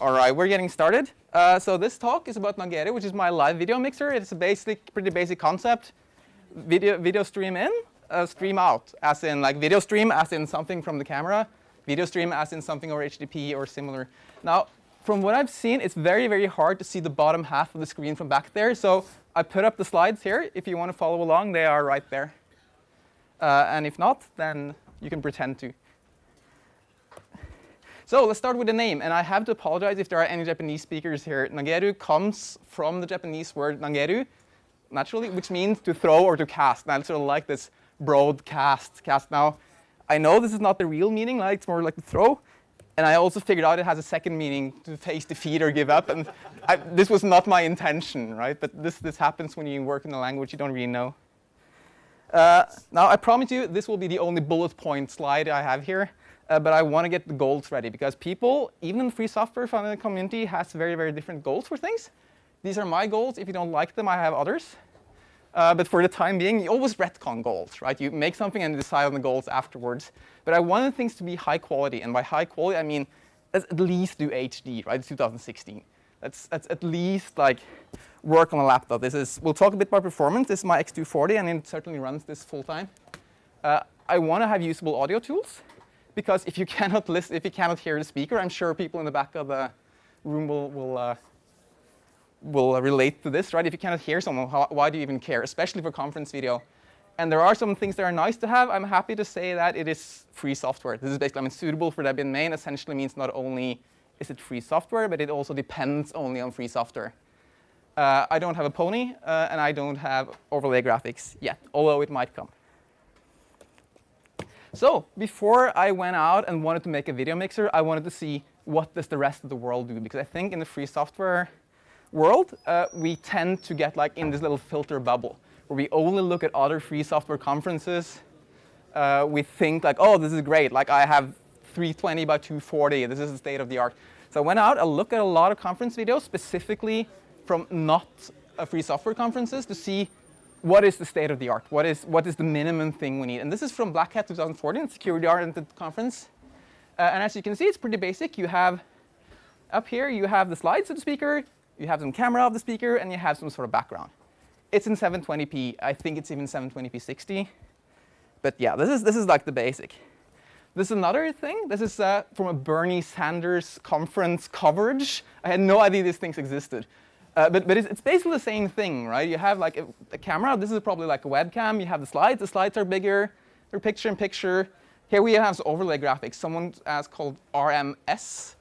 All right, we're getting started. Uh, so this talk is about Nageru, which is my live video mixer. It's a basic, pretty basic concept. Video, video stream in, uh, stream out, as in like video stream, as in something from the camera, video stream, as in something over HTTP or similar. Now, from what I've seen, it's very, very hard to see the bottom half of the screen from back there. So I put up the slides here. If you want to follow along, they are right there. Uh, and if not, then you can pretend to. So let's start with the name, and I have to apologize if there are any Japanese speakers here. Nageru comes from the Japanese word nageru, naturally, which means to throw or to cast. And I sort of like this broadcast cast. Now, I know this is not the real meaning, like it's more like to throw. And I also figured out it has a second meaning, to face defeat or give up. And I, this was not my intention, right? But this, this happens when you work in a language you don't really know. Uh, now, I promise you, this will be the only bullet point slide I have here uh, but I want to get the goals ready because people, even in free software from the community, has very, very different goals for things. These are my goals. If you don't like them, I have others. Uh, but for the time being, you always retcon goals, right? You make something and decide on the goals afterwards. But I wanted things to be high quality, and by high quality, I mean let's at least do HD, right? It's 2016. Let's, let's at least like work on a laptop. This is we'll talk a bit about performance. This is my X240, and it certainly runs this full time. Uh, I want to have usable audio tools because if you cannot listen, if you cannot hear the speaker, I'm sure people in the back of the room will will uh, will relate to this, right? If you cannot hear someone, how, why do you even care? Especially for conference video. And there are some things that are nice to have. I'm happy to say that it is free software. This is basically, I mean, suitable for Debian main essentially means not only is it free software, but it also depends only on free software. Uh, I don't have a pony, uh, and I don't have overlay graphics yet, although it might come. So before I went out and wanted to make a video mixer, I wanted to see what does the rest of the world do, because I think in the free software world, uh, we tend to get like in this little filter bubble, where we only look at other free software conferences. Uh, we think like, oh, this is great. Like I have 320 by 240. This is the state of the art. So I went out, I looked at a lot of conference videos, specifically from not uh, free software conferences, to see what is the state of the art? What is, what is the minimum thing we need? And this is from Black Hat 2014, security-oriented conference. Uh, and as you can see, it's pretty basic. You have, up here, you have the slides of the speaker, you have some camera of the speaker, and you have some sort of background. It's in 720p. I think it's even 720p 60. But yeah, this is, this is like the basic. This is another thing. This is uh, from a Bernie Sanders conference coverage. I had no idea these things existed. Uh, but but it's, it's, basically the same thing, right? You have like a, a, camera. This is probably like a webcam. You have the slides. The slides are bigger. They're picture in picture. Here we have some overlay graphics. Someone as called RMS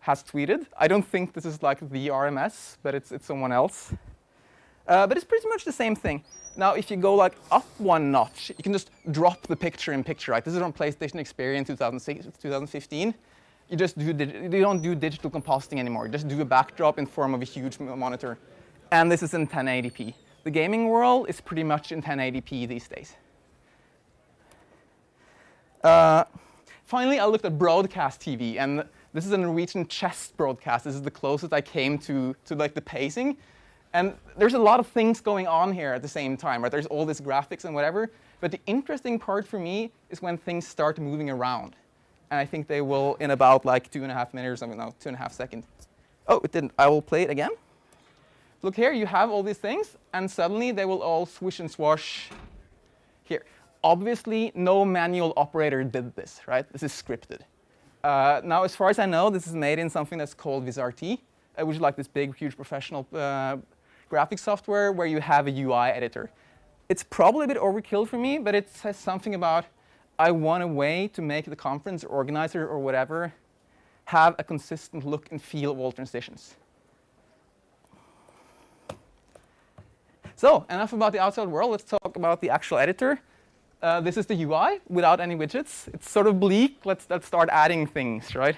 has tweeted. I don't think this is like the RMS, but it's, it's someone else. Uh, but it's pretty much the same thing. Now, if you go like up one notch, you can just drop the picture in picture, right? This is on PlayStation Experience 2006, 2015 you just do, you don't do digital compositing anymore. You just do a backdrop in form of a huge monitor. And this is in 1080p. The gaming world is pretty much in 1080p these days. Uh, finally, I looked at broadcast TV, and this is a Norwegian chess broadcast. This is the closest I came to, to like the pacing. And there's a lot of things going on here at the same time, right? There's all this graphics and whatever. But the interesting part for me is when things start moving around and I think they will in about like two and a half minutes or something, no, two and a half seconds. Oh, it didn't. I will play it again. Look here, you have all these things, and suddenly they will all swish and swash here. Obviously, no manual operator did this, right? This is scripted. Uh, now, as far as I know, this is made in something that's called VizRT, uh, which is like this big, huge professional uh, graphics software where you have a UI editor. It's probably a bit overkill for me, but it says something about I want a way to make the conference organizer or whatever have a consistent look and feel of all transitions. So enough about the outside world. Let's talk about the actual editor. Uh, this is the UI without any widgets. It's sort of bleak. Let's, let's start adding things, right?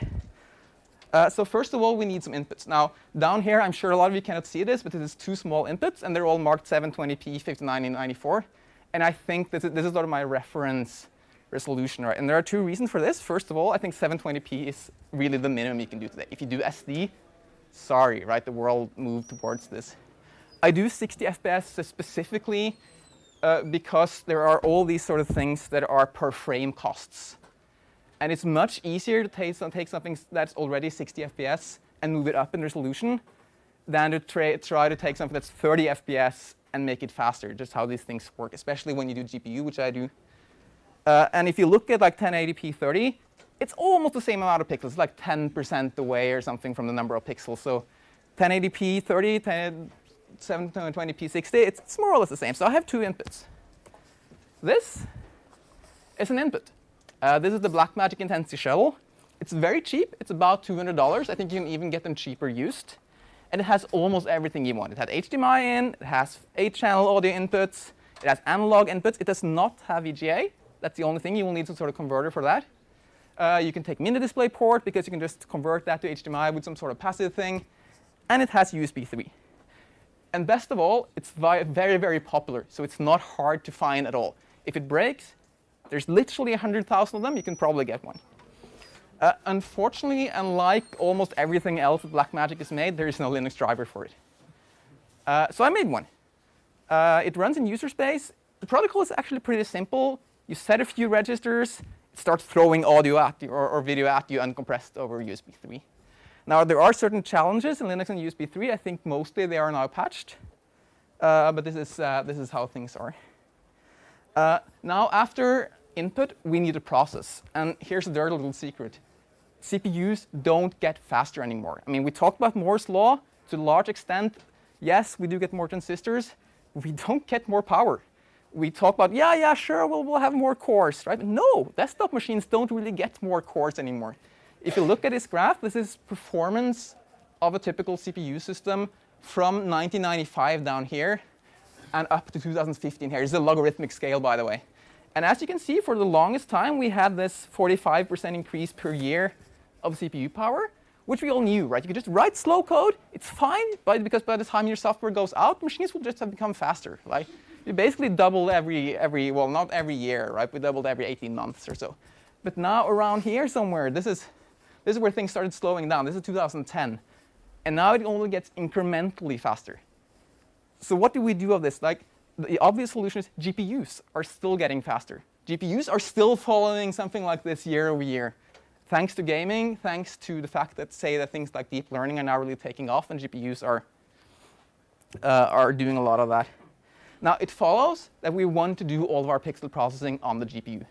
Uh, so first of all, we need some inputs. Now, down here, I'm sure a lot of you cannot see this, but this is two small inputs, and they're all marked 720p, 5994. And I think this is, this is sort of my reference resolution, right? And there are two reasons for this. First of all, I think 720p is really the minimum you can do today. If you do SD, sorry, right? The world moved towards this. I do 60 FPS specifically uh, because there are all these sort of things that are per frame costs. And it's much easier to take, take something that's already 60 FPS and move it up in resolution than to try to take something that's 30 FPS and make it faster, just how these things work, especially when you do GPU, which I do. Uh, and if you look at like 1080p 30, it's almost the same amount of pixels, like 10% away or something from the number of pixels. So 1080p 30, 10, 720p 60, it's, it's more or less the same. So I have two inputs. This is an input. Uh, this is the Blackmagic Intensity Shuttle. It's very cheap. It's about $200. I think you can even get them cheaper used. And it has almost everything you want. It has HDMI in, it has 8-channel audio inputs, it has analog inputs. It does not have VGA. That's the only thing. You will need some sort of converter for that. Uh, you can take mini display port because you can just convert that to HDMI with some sort of passive thing. And it has USB 3. And best of all, it's very, very popular. So it's not hard to find at all. If it breaks, there's literally 100,000 of them. You can probably get one. Uh, unfortunately, unlike almost everything else that Blackmagic has made, there is no Linux driver for it. Uh, so I made one. Uh, it runs in user space. The protocol is actually pretty simple. You set a few registers. It starts throwing audio at you or, or video at you uncompressed over USB 3. Now, there are certain challenges in Linux and USB 3. I think mostly they are now patched. Uh, but this is, uh, this is how things are. Uh, now, after input, we need a process. And here's a dirty little secret. CPUs don't get faster anymore. I mean, we talked about Moore's law to a large extent. Yes, we do get more transistors. We don't get more power. We talk about, yeah, yeah, sure, we'll, we'll have more cores, right? No, desktop machines don't really get more cores anymore. If you look at this graph, this is performance of a typical CPU system from 1995 down here and up to 2015 here. Is a logarithmic scale, by the way. And as you can see, for the longest time, we had this 45% increase per year of CPU power, which we all knew, right? You could just write slow code. It's fine, but because by the time your software goes out, machines will just have become faster, right? You basically doubled every, every, well, not every year, right? We doubled every 18 months or so. But now around here somewhere, this is, this is where things started slowing down. This is 2010. And now it only gets incrementally faster. So what do we do of this? Like, the obvious solution is GPUs are still getting faster. GPUs are still following something like this year over year thanks to gaming, thanks to the fact that say that things like deep learning are now really taking off and GPUs are, uh, are doing a lot of that. Now, it follows that we want to do all of our pixel processing on the GPU.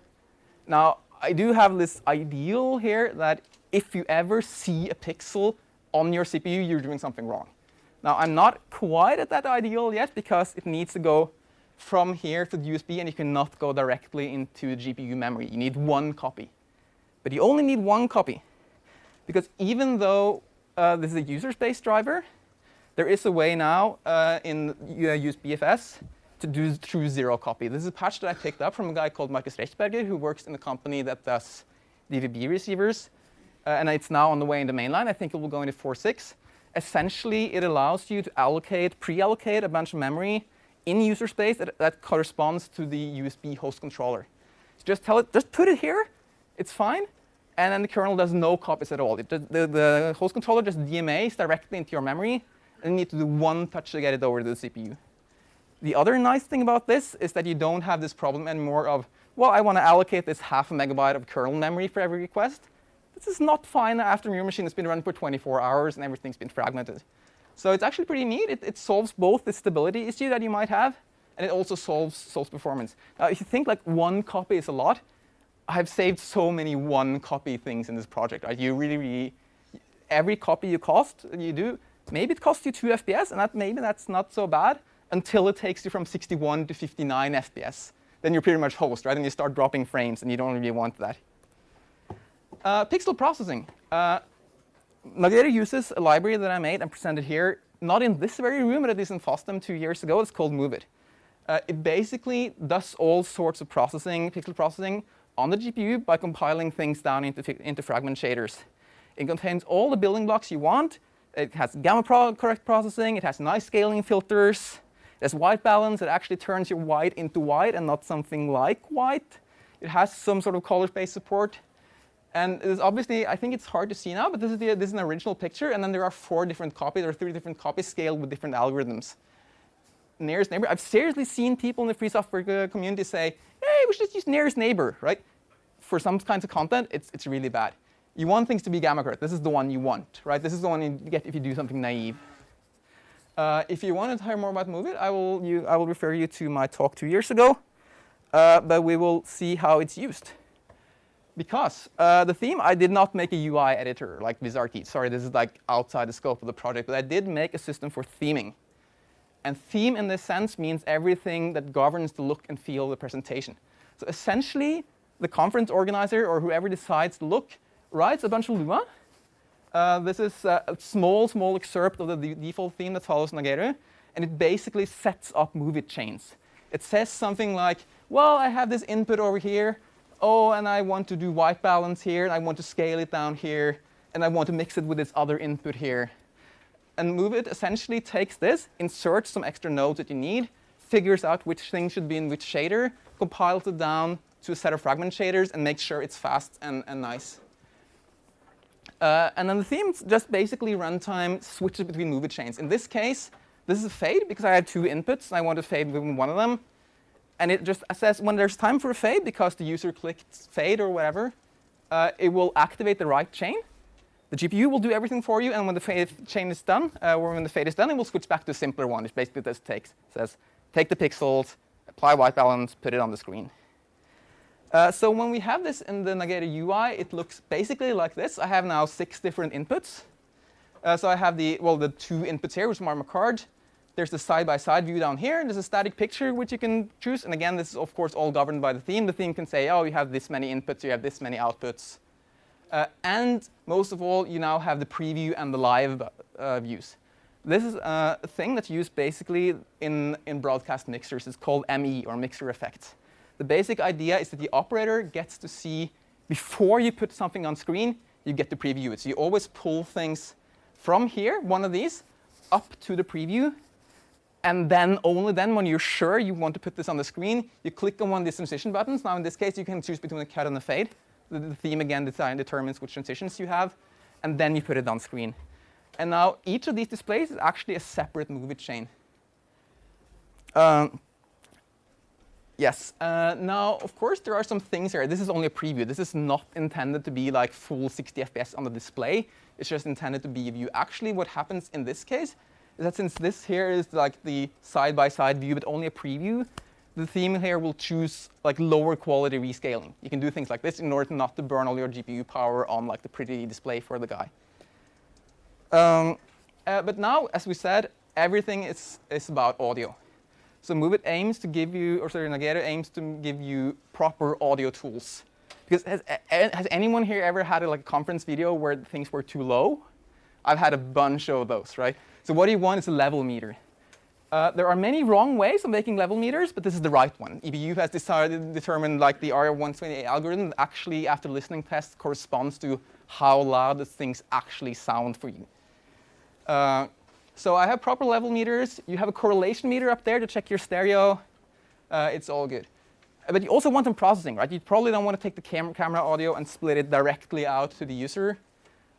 Now, I do have this ideal here that if you ever see a pixel on your CPU, you're doing something wrong. Now, I'm not quite at that ideal yet because it needs to go from here to the USB, and you cannot go directly into GPU memory. You need one copy. But you only need one copy. Because even though uh, this is a user space driver, there is a way now uh, in uh, usbfs to do true zero copy. This is a patch that I picked up from a guy called Markus Rechberger, who works in a company that does DVB receivers. Uh, and it's now on the way in the mainline. I think it will go into 4.6. Essentially, it allows you to allocate, pre-allocate a bunch of memory in user space that, that corresponds to the USB host controller. So just tell it, just put it here, it's fine. And then the kernel does no copies at all. It, the, the host controller just DMAs directly into your memory, and you need to do one touch to get it over to the CPU. The other nice thing about this is that you don't have this problem anymore of, well, I want to allocate this half a megabyte of kernel memory for every request. This is not fine after your machine has been run for 24 hours and everything's been fragmented. So it's actually pretty neat. It, it solves both the stability issue that you might have, and it also solves, solves performance. Now, if you think like one copy is a lot, I've saved so many one copy things in this project. Right? You really, really, every copy you cost, you do, maybe it costs you 2 FPS, and that maybe that's not so bad until it takes you from 61 to 59 FPS. Then you're pretty much host, right? And you start dropping frames, and you don't really want that. Uh, pixel processing. Uh, uses a library that I made and presented here, not in this very room, but at least in FOSDEM two years ago. It's called Movit. Uh, it basically does all sorts of processing, pixel processing, on the GPU by compiling things down into, into fragment shaders. It contains all the building blocks you want. It has gamma pro correct processing. It has nice scaling filters. Has white balance. It actually turns your white into white and not something like white. It has some sort of color space support. And it's obviously, I think it's hard to see now, but this is, the, this is an original picture. And then there are four different copies or three different copies scaled with different algorithms. Nearest neighbor. I've seriously seen people in the free software uh, community say, hey, we should just use nearest neighbor, right? For some kinds of content, it's, it's really bad. You want things to be gamma curved. This is the one you want, right? This is the one you get if you do something naive. Uh, if you want to hear more about Movit, I will, you, I will refer you to my talk two years ago. Uh, but we will see how it's used. Because uh, the theme, I did not make a UI editor like VizRT. Sorry, this is like outside the scope of the project. But I did make a system for theming. And theme in this sense means everything that governs the look and feel of the presentation. So essentially, the conference organizer or whoever decides the look writes a bunch of Lua uh, this is uh, a small, small excerpt of the default theme that follows Nageru, and it basically sets up Movit chains. It says something like, well, I have this input over here. Oh, and I want to do white balance here, and I want to scale it down here, and I want to mix it with this other input here. And Movit essentially takes this, inserts some extra nodes that you need, figures out which thing should be in which shader, compiles it down to a set of fragment shaders, and makes sure it's fast and, and nice. Uh, and then the theme just basically runtime switches between Movit chains. In this case, this is a fade because I had two inputs and I want to fade within one of them. And it just says when there's time for a fade because the user clicked fade or whatever, uh, it will activate the right chain. The GPU will do everything for you, and when the fade chain is done, uh, or when the fade is done, it will switch back to a simpler one. It basically just takes says take the pixels, apply white balance, put it on the screen. Uh, so when we have this in the Nageru UI, it looks basically like this. I have now six different inputs. Uh, so I have the, well, the two inputs here, which are my card. There's the side-by-side -side view down here. And there's a static picture, which you can choose. And again, this is, of course, all governed by the theme. The theme can say, oh, you have this many inputs, you have this many outputs. Uh, and most of all, you now have the preview and the live uh, views. This is a thing that's used basically in, in broadcast mixers. It's called ME, or mixer effect. The basic idea is that the operator gets to see, before you put something on screen, you get to preview it. So you always pull things from here, one of these, up to the preview. And then only then, when you're sure you want to put this on the screen, you click on one of these transition buttons. Now, in this case, you can choose between a cut and a fade. The, the theme, again, determines which transitions you have. And then you put it on screen. And now, each of these displays is actually a separate Movit chain. Um, Yes. Uh, now, of course, there are some things here. This is only a preview. This is not intended to be like full 60 FPS on the display. It's just intended to be a view. Actually, what happens in this case is that since this here is like the side-by-side -side view, but only a preview, the theme here will choose like lower quality rescaling. You can do things like this in order not to burn all your GPU power on like the pretty display for the guy. Um, uh, but now, as we said, everything is, is about audio. So Movit aims to give you, or sorry, Nageru aims to give you proper audio tools. Because has, has anyone here ever had a like, conference video where things were too low? I've had a bunch of those, right? So what do you want is a level meter. Uh, there are many wrong ways of making level meters, but this is the right one. EBU has decided, determined like the R128 algorithm actually, after listening tests, corresponds to how loud the things actually sound for you. Uh, so I have proper level meters. You have a correlation meter up there to check your stereo. Uh, it's all good. But you also want some processing, right? You probably don't want to take the cam camera audio and split it directly out to the user.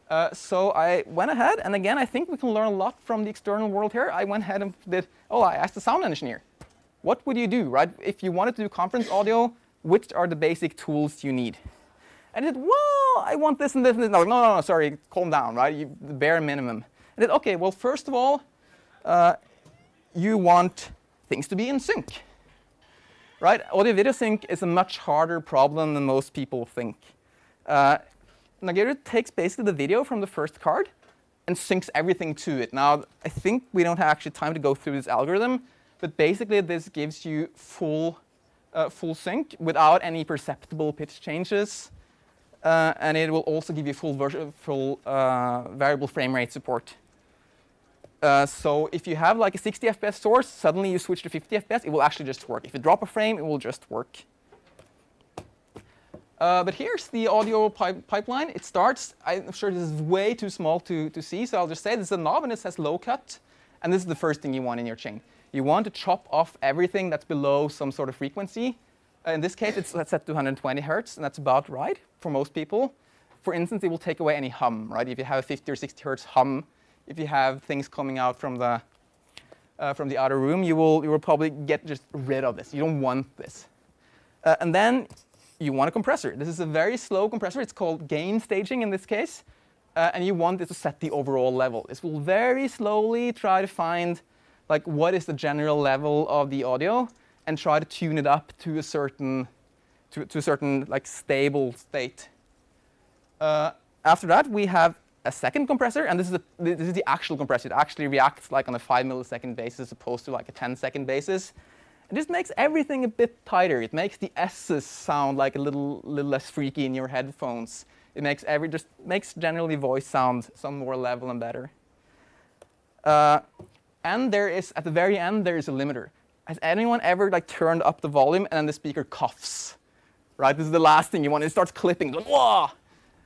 Uh, so I went ahead, and again, I think we can learn a lot from the external world here. I went ahead and did, oh, I asked the sound engineer, what would you do, right? If you wanted to do conference audio, which are the basic tools you need? And he said, well, I want this and this and this. No, no, no, no sorry, calm down, right? You, the bare minimum. Okay, well, first of all, uh, you want things to be in sync. Right? Audio video sync is a much harder problem than most people think. Uh, takes basically the video from the first card and syncs everything to it. Now, I think we don't have actually time to go through this algorithm, but basically this gives you full, uh, full sync without any perceptible pitch changes. Uh, and it will also give you full, full uh, variable frame rate support. Uh, so if you have like a 60 FPS source, suddenly you switch to 50 FPS, it will actually just work. If you drop a frame, it will just work. Uh, but here's the audio pipe pipeline. It starts, I'm sure this is way too small to, to see, so I'll just say this is a knob and it says low cut. And this is the first thing you want in your chain. You want to chop off everything that's below some sort of frequency. Uh, in this case, it's set to 120 hertz, and that's about right for most people. For instance, it will take away any hum, right? If you have a 50 or 60 hertz hum, if you have things coming out from the uh, from the outer room, you will you will probably get just rid of this. You don't want this. Uh, and then you want a compressor. This is a very slow compressor. It's called gain staging in this case. Uh, and you want it to set the overall level. This will very slowly try to find like what is the general level of the audio and try to tune it up to a certain to, to a certain like stable state. Uh, after that, we have a second compressor, and this is, the, this is the actual compressor. It actually reacts like on a 5 millisecond basis as opposed to like a 10 second basis. And this makes everything a bit tighter. It makes the S's sound like a little, little less freaky in your headphones. It makes every just makes generally voice sound some more level and better. Uh, and there is at the very end there is a limiter. Has anyone ever like turned up the volume and then the speaker coughs? Right, this is the last thing you want. It starts clipping. Wah!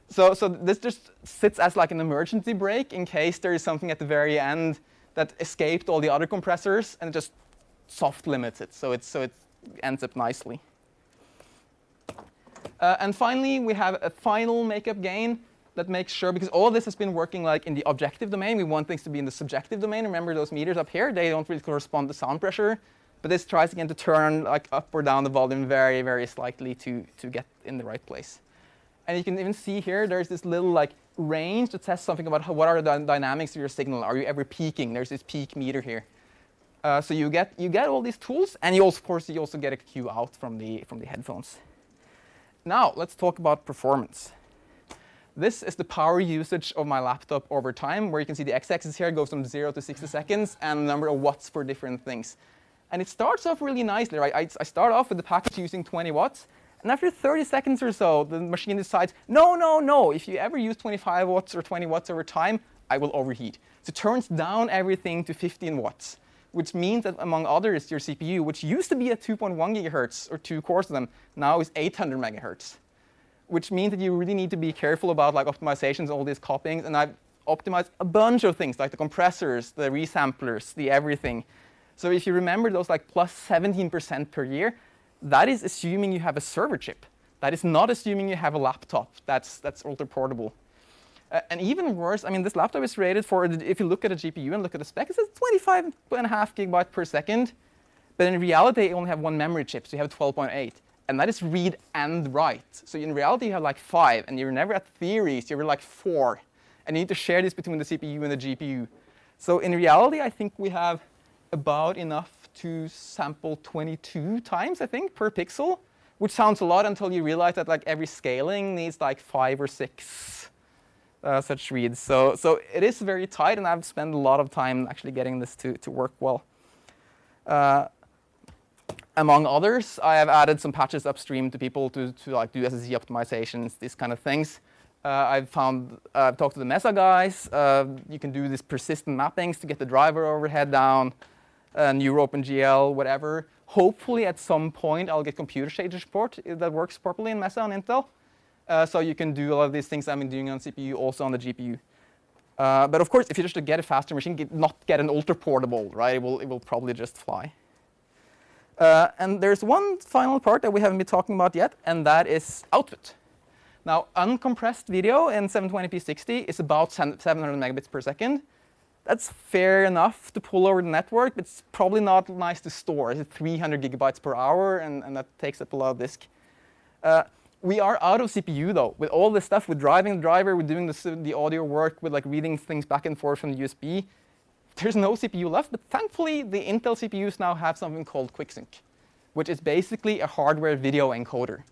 So, so this just sits as like an emergency brake in case there is something at the very end that escaped all the other compressors and it just soft limits it. So, it's, so it ends up nicely. Uh, and finally, we have a final makeup gain that makes sure, because all this has been working like in the objective domain. We want things to be in the subjective domain. Remember those meters up here? They don't really correspond to sound pressure. But this tries again to turn like up or down the volume very, very slightly to, to get in the right place. And you can even see here, there's this little like range that says something about how, what are the dynamics of your signal. Are you ever peaking? There's this peak meter here. Uh, so you get you get all these tools, and you also, of course, you also get a cue out from the from the headphones. Now let's talk about performance. This is the power usage of my laptop over time, where you can see the x-axis here goes from 0 to 60 seconds, and the number of watts for different things. And it starts off really nicely, right? I, I start off with the package using 20 watts, and after 30 seconds or so, the machine decides, no, no, no, if you ever use 25 watts or 20 watts over time, I will overheat. So it turns down everything to 15 watts, which means that among others, your CPU, which used to be at 2.1 gigahertz or two cores of them, now is 800 megahertz which means that you really need to be careful about like optimizations, all these copyings. And I've optimized a bunch of things, like the compressors, the resamplers, the everything. So if you remember those like plus 17% per year, that is assuming you have a server chip. That is not assuming you have a laptop that's, that's ultra portable. Uh, and even worse, I mean, this laptop is rated for, if you look at a GPU and look at the spec, it says 25 and a half gigabyte per second. But in reality, you only have one memory chip, so you have 12.8 and that is read and write. So in reality, you have like five, and you're never at theories, you're like four. And you need to share this between the CPU and the GPU. So in reality, I think we have about enough to sample 22 times, I think, per pixel, which sounds a lot until you realize that like every scaling needs like five or six uh, such reads. So, so it is very tight, and I've spent a lot of time actually getting this to, to work well. Uh, among others, I have added some patches upstream to people to, to like do SSE optimizations, these kind of things. Uh, I've found, I've talked to the Mesa guys. Uh, you can do these persistent mappings to get the driver overhead down, uh, OpenGL, whatever. Hopefully, at some point, I'll get compute shader support that works properly in Mesa on Intel. Uh, so you can do a lot of these things I've been doing on CPU also on the GPU. Uh, but of course, if you just get a faster machine, get, not get an ultra portable, right? It will, it will probably just fly. Uh, and there's one final part that we haven't been talking about yet, and that is output. Now, uncompressed video in 720p 60 is about 700 megabits per second. That's fair enough to pull over the network, but it's probably not nice to store. It's 300 gigabytes per hour, and, and that takes up a lot of disk. Uh, we are out of CPU, though. With all this stuff, with driving the driver, with doing the, the audio work, with like reading things back and forth from the USB, there's no CPU left, but thankfully the Intel CPUs now have something called QuickSync, which is basically a hardware video encoder.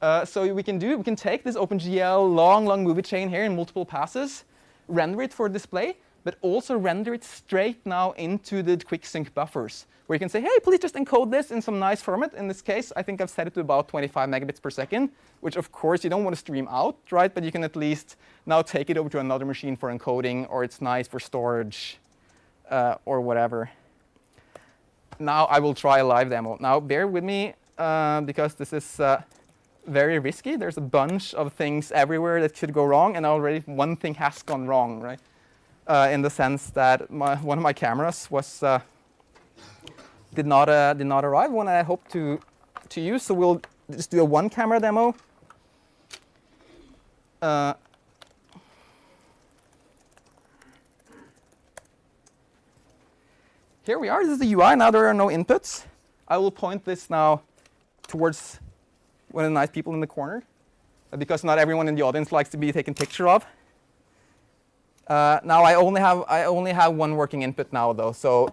Uh, so we can do, we can take this OpenGL long, long Movit chain here in multiple passes, render it for display, but also render it straight now into the QuickSync buffers, where you can say, hey, please just encode this in some nice format. In this case, I think I've set it to about 25 megabits per second, which of course you don't want to stream out, right? But you can at least now take it over to another machine for encoding, or it's nice for storage uh, or whatever. Now I will try a live demo. Now bear with me uh, because this is uh, very risky. There's a bunch of things everywhere that could go wrong, and already one thing has gone wrong, right? Uh, in the sense that my, one of my cameras was uh, did not uh, did not arrive when I hoped to to use. So we'll just do a one camera demo. Uh, here we are. This is the UI. Now there are no inputs. I will point this now towards one of the nice people in the corner, uh, because not everyone in the audience likes to be taken picture of. Uh, now I only have I only have one working input now though, so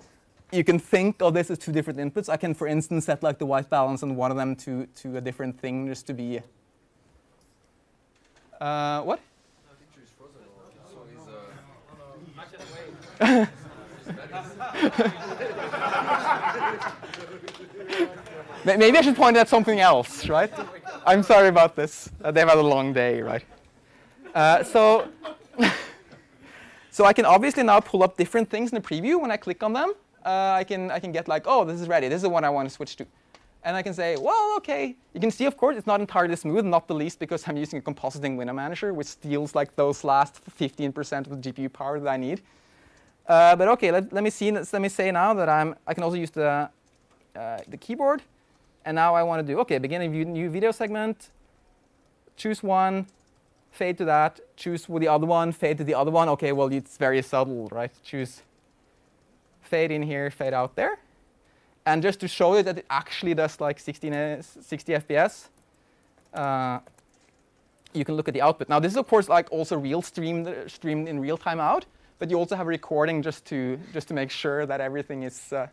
you can think of this as two different inputs. I can, for instance, set like the white balance on one of them to to a different thing just to be. Uh, what? Maybe I should point at something else, right? I'm sorry about this. Uh, they've had a long day, right? Uh, so, so I can obviously now pull up different things in the preview when I click on them. Uh, I can I can get like, oh, this is ready. This is the one I want to switch to. And I can say, well, OK. You can see, of course, it's not entirely smooth, not the least because I'm using a compositing window manager, which steals like those last 15% of the GPU power that I need. Uh, but OK, let, let me see. Let me say now that I'm. I can also use the uh, the keyboard. And now I want to do, OK, begin a new video segment, choose one, fade to that, choose the other one, fade to the other one. OK, well, it's very subtle, right? Choose fade in here, fade out there. And just to show you that it actually does like 16, uh, 60 FPS, uh, you can look at the output. Now, this is, of course, like also real streamed, streamed in real time out. But you also have a recording just to, just to make sure that everything is, uh,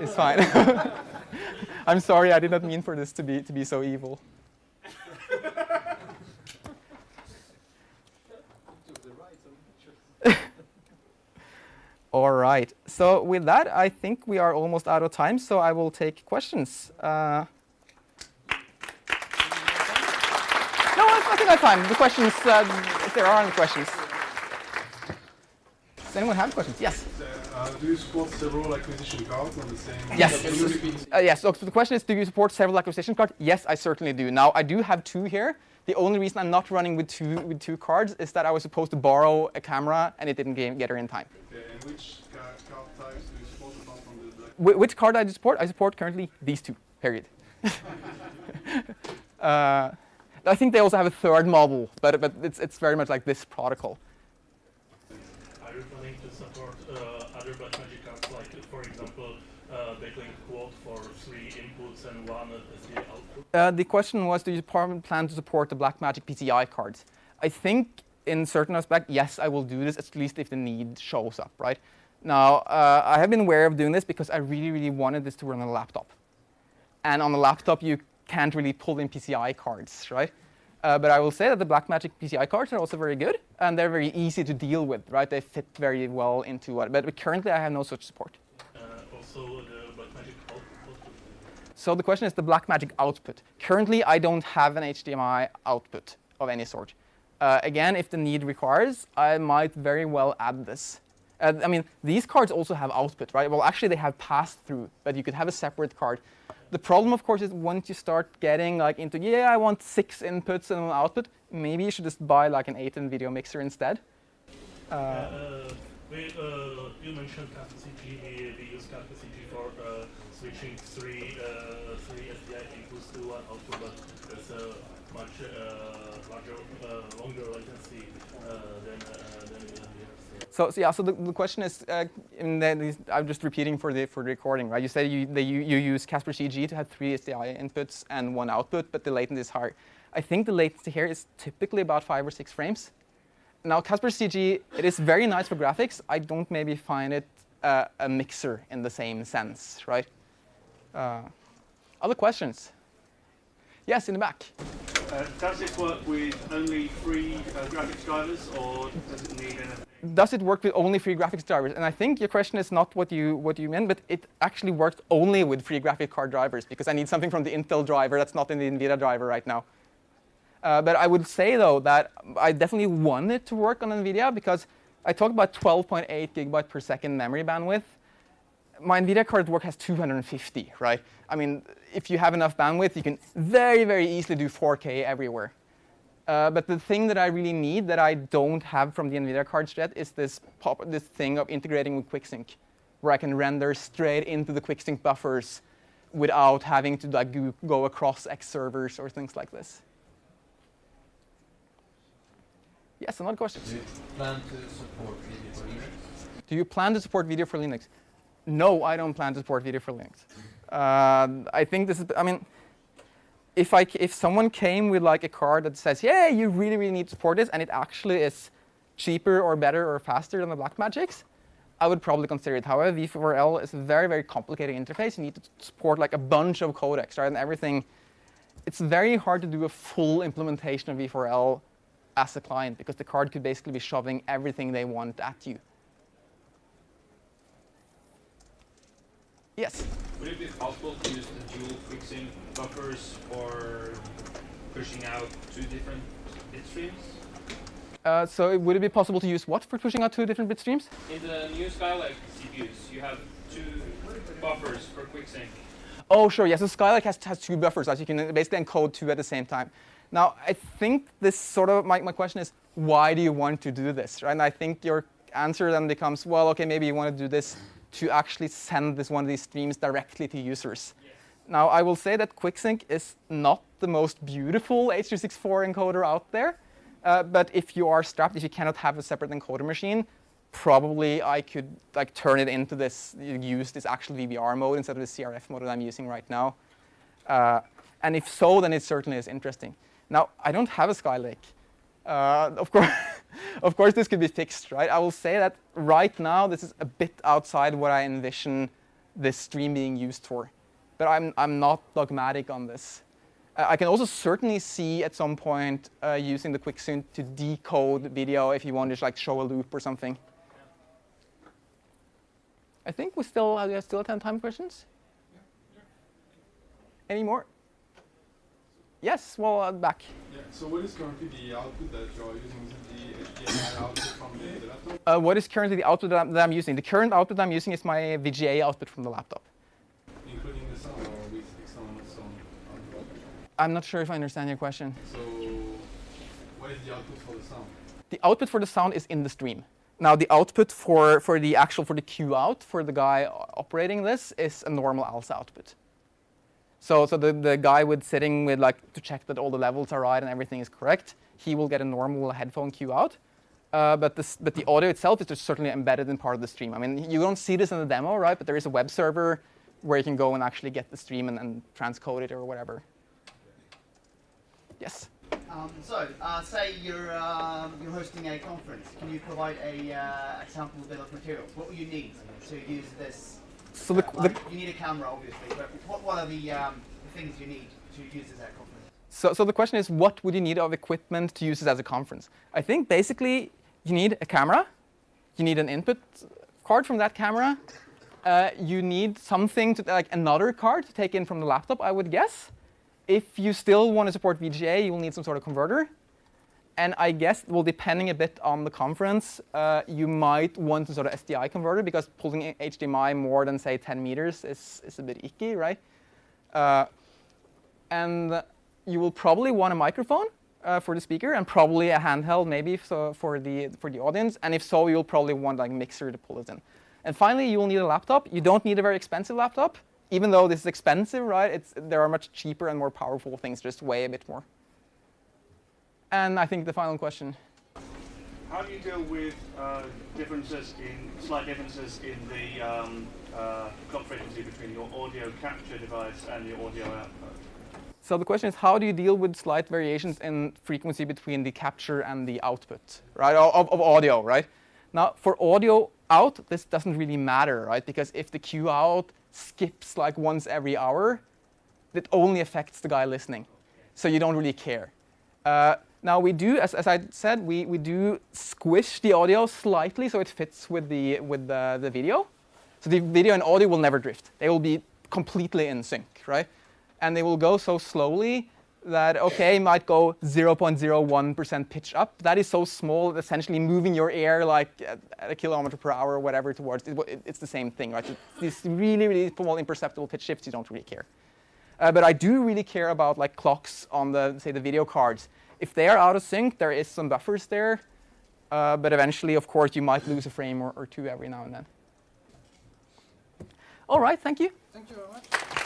is fine. I'm sorry, I did not mean for this to be, to be so evil. All right. So with that, I think we are almost out of time, so I will take questions. Uh, no, I think I have time. The questions, uh, if there are any questions. Does anyone have questions? Yes. Uh, do you support several acquisition cards on the same? Yes. Uh, yes. So the question is, do you support several acquisition cards? Yes, I certainly do. Now I do have two here. The only reason I'm not running with two with two cards is that I was supposed to borrow a camera and it didn't get her in time. Okay. Which card types do you support from the black? Which card I support? I support currently these two. Period. uh, I think they also have a third model, but but it's it's very much like this protocol. Planning to support uh, other Blackmagic cards, like for example, uh, DeckLink Quad for three inputs and one output? Uh, the question was, do you plan to support the Blackmagic PCI cards? I think in certain aspect, yes, I will do this, at least if the need shows up, right? Now, uh, I have been aware of doing this because I really, really wanted this to run on a laptop. And on a laptop, you can't really pull in PCI cards, right? Uh, but I will say that the Blackmagic PCI cards are also very good, and they're very easy to deal with, right? They fit very well into what. But currently, I have no such support. Uh, also, the Blackmagic output. So the question is the Blackmagic output. Currently, I don't have an HDMI output of any sort. Uh, again, if the need requires, I might very well add this. Uh, I mean, these cards also have output, right? Well, actually, they have pass-through, but you could have a separate card. The problem, of course, is once you start getting like into, yeah, I want six inputs and one output, maybe you should just buy like an 8 in video mixer instead. Uh, uh, we, uh, you mentioned CG. We, we use CG for uh, switching three, uh, three SDI inputs to one output, but there's a much larger, longer latency than, than we have here. So, so, yeah, so the, the question is, uh, I'm just repeating for the for the recording, right? You said you you, you use CasparCG to have three SDI inputs and one output, but the latency is higher. I think the latency here is typically about five or six frames. Now, CasparCG, it is very nice for graphics. I don't maybe find it uh, a mixer in the same sense, right? Uh, other questions? Yes, in the back. Uh, does this work with only three uh, graphics drivers, or does it need anything? Does it work with only free graphics drivers? And I think your question is not what you what you meant, but it actually works only with free graphic card drivers because I need something from the Intel driver that's not in the NVIDIA driver right now. Uh, but I would say though that I definitely want it to work on NVIDIA because I talked about 12.8 gigabyte per second memory bandwidth my NVIDIA card work has 250, right? I mean, if you have enough bandwidth, you can very, very easily do 4K everywhere. Uh, but the thing that I really need that I don't have from the NVIDIA cards yet is this, pop, this thing of integrating with QuickSync, where I can render straight into the QuickSync buffers without having to like, go across X servers or things like this. Yes, another question. Do you plan to support video for Linux? Do you plan to support video for Linux? no, I don't plan to support video for Linux. Uh, I think this is, I mean, if I if someone came with like a card that says, yeah, you really really need to support this, and it actually is cheaper or better or faster than the Blackmagics, I would probably consider it. However, V4L is a very very complicated interface. You need to support like a bunch of codecs, right, and everything. It's very hard to do a full implementation of V4L as a client because the card could basically be shoving everything they want at you. Yes. Would it be possible to use the dual fixing buffers for pushing out two different bit streams? Uh, so would it be possible to use what for pushing out two different bit streams? In the new Skylake CPUs, you have two buffers for quick sync. Oh, sure. Yes, so Skylake has, has two buffers, so you can basically encode two at the same time. Now, I think this sort of my, my question is, why do you want to do this, right? And I think your answer then becomes, well, okay, maybe you want to do this to actually send this one of these streams directly to users. Now, I will say that QuickSync is not the most beautiful H.264 encoder out there. Uh, but if you are strapped, if you cannot have a separate encoder machine, probably I could like turn it into this, use this actual VBR mode instead of the CRF mode that I'm using right now. Uh, and if so, then it certainly is interesting. Now, I don't have a Skylake. Uh, of course, of course, this could be fixed, right? I will say that right now, this is a bit outside what I envision this stream being used for. But I'm, I'm not dogmatic on this. Uh, I can also certainly see at some point uh, using the QuickSync to decode video if you want to like show a loop or something. I think we still uh, we have still have time questions. Any more? Yes, well, uh, back. Yeah, so what is currently the output that you're using? Is it the HDMI output from the, the laptop? Uh, what is currently the output that I'm, using? The current output I'm using is my VGA output from the laptop. Including the sound or with output? I'm not sure if I understand your question. So what is the output for the sound? The output for the sound is in the stream. Now the output for, for the actual, for the Q out, for the guy operating this is a normal ALSA output. So, so the, the guy with sitting with like to check that all the levels are right and everything is correct, he will get a normal headphone cue out. Uh, but, this, but the audio itself is just certainly embedded in part of the stream. I mean, you don't see this in the demo, right? But there is a web server where you can go and actually get the stream and, and transcode it or whatever. Yes. Um, so, uh, say you're um, you're hosting a conference. Can you provide a, uh, a sample bill of materials? What will you need to use this? So the, uh, the, you need a camera, obviously, but what, what are the, um, the things you need to use this at conference? So, so the question is, what would you need of equipment to use this as a conference? I think basically you need a camera, you need an input card from that camera, uh, you need something to like another card to take in from the laptop, I would guess. If you still want to support VGA, you will need some sort of converter. And I guess, well, depending a bit on the conference, uh, you might want some sort of SDI converter because pulling HDMI more than say 10 meters is, is a bit icky, right? Uh, and you will probably want a microphone uh, for the speaker and probably a handheld maybe so for the for the audience. And if so, you'll probably want like mixer to pull it in. And finally, you will need a laptop. You don't need a very expensive laptop, even though this is expensive, right? It's there are much cheaper and more powerful things, just weigh a bit more. And I think the final question. How do you deal with uh, differences in slight differences in the um, uh, clock frequency between your audio capture device and your audio output? So the question is, how do you deal with slight variations in frequency between the capture and the output, right, of, of audio, right? Now, for audio out, this doesn't really matter, right? Because if the cue out skips like once every hour, it only affects the guy listening. So you don't really care. Uh, now we do, as, as I said, we, we do squish the audio slightly so it fits with the, with the, the video. So the video and audio will never drift. They will be completely in sync, right? And they will go so slowly that, okay, might go 0.01% pitch up. That is so small, essentially moving your air like at, a kilometer per hour or whatever towards, it, it, it's the same thing, right? These really, really small imperceptible pitch shifts, you don't really care. Uh, but I do really care about like clocks on the, say, the video cards. If they are out of sync, there is some buffers there. Uh, but eventually, of course, you might lose a frame or, or two every now and then. All right, thank you. Thank you very much.